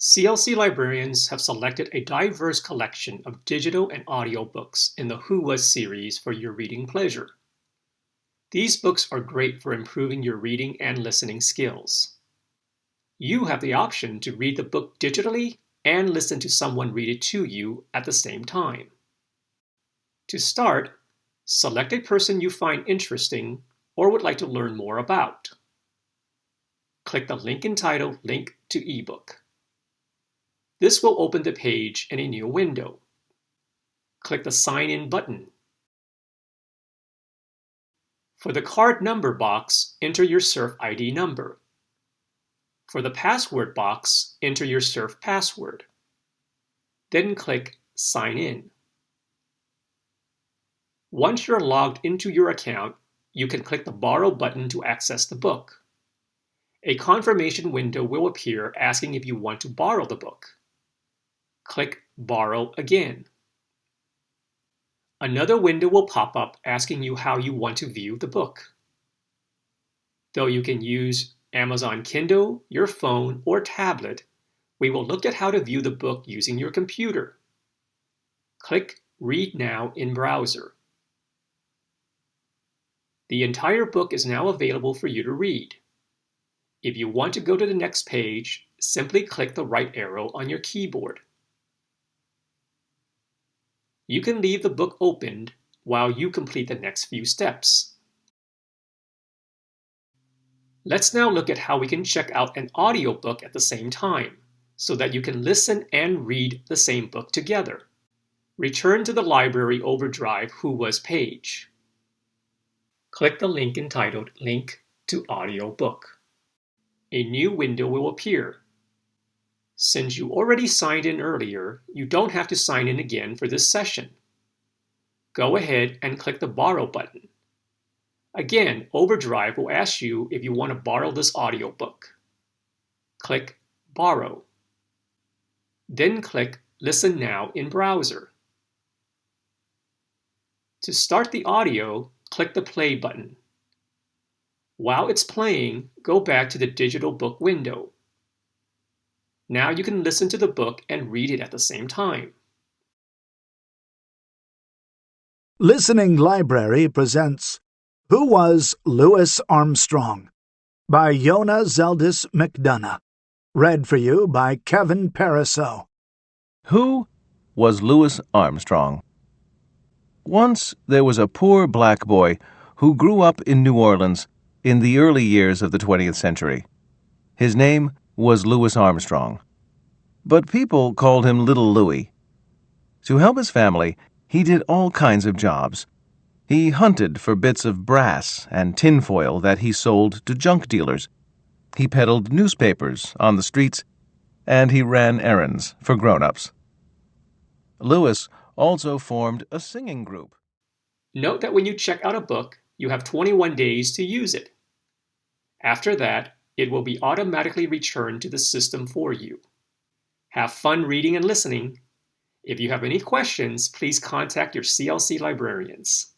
CLC librarians have selected a diverse collection of digital and audio books in the Who Was series for your reading pleasure. These books are great for improving your reading and listening skills. You have the option to read the book digitally and listen to someone read it to you at the same time. To start, select a person you find interesting or would like to learn more about. Click the link entitled Link to eBook. This will open the page in a new window. Click the Sign In button. For the card number box, enter your SURF ID number. For the password box, enter your SURF password. Then click Sign In. Once you're logged into your account, you can click the Borrow button to access the book. A confirmation window will appear asking if you want to borrow the book click Borrow again. Another window will pop up asking you how you want to view the book. Though you can use Amazon Kindle, your phone, or tablet, we will look at how to view the book using your computer. Click Read Now in Browser. The entire book is now available for you to read. If you want to go to the next page, simply click the right arrow on your keyboard. You can leave the book opened while you complete the next few steps. Let's now look at how we can check out an audiobook at the same time, so that you can listen and read the same book together. Return to the Library Overdrive Who Was page. Click the link entitled Link to Audiobook. A new window will appear since you already signed in earlier, you don't have to sign in again for this session. Go ahead and click the Borrow button. Again, Overdrive will ask you if you want to borrow this audiobook. Click Borrow. Then click Listen Now in Browser. To start the audio, click the Play button. While it's playing, go back to the digital book window. Now you can listen to the book and read it at the same time. Listening Library presents Who Was Louis Armstrong? by Yona Zeldis McDonough. Read for you by Kevin Pariseau. Who was Louis Armstrong? Once there was a poor black boy who grew up in New Orleans in the early years of the 20th century. His name was Louis Armstrong. But people called him Little Louis. To help his family, he did all kinds of jobs. He hunted for bits of brass and tinfoil that he sold to junk dealers. He peddled newspapers on the streets, and he ran errands for grown-ups. Louis also formed a singing group. Note that when you check out a book, you have 21 days to use it. After that, it will be automatically returned to the system for you. Have fun reading and listening. If you have any questions, please contact your CLC librarians.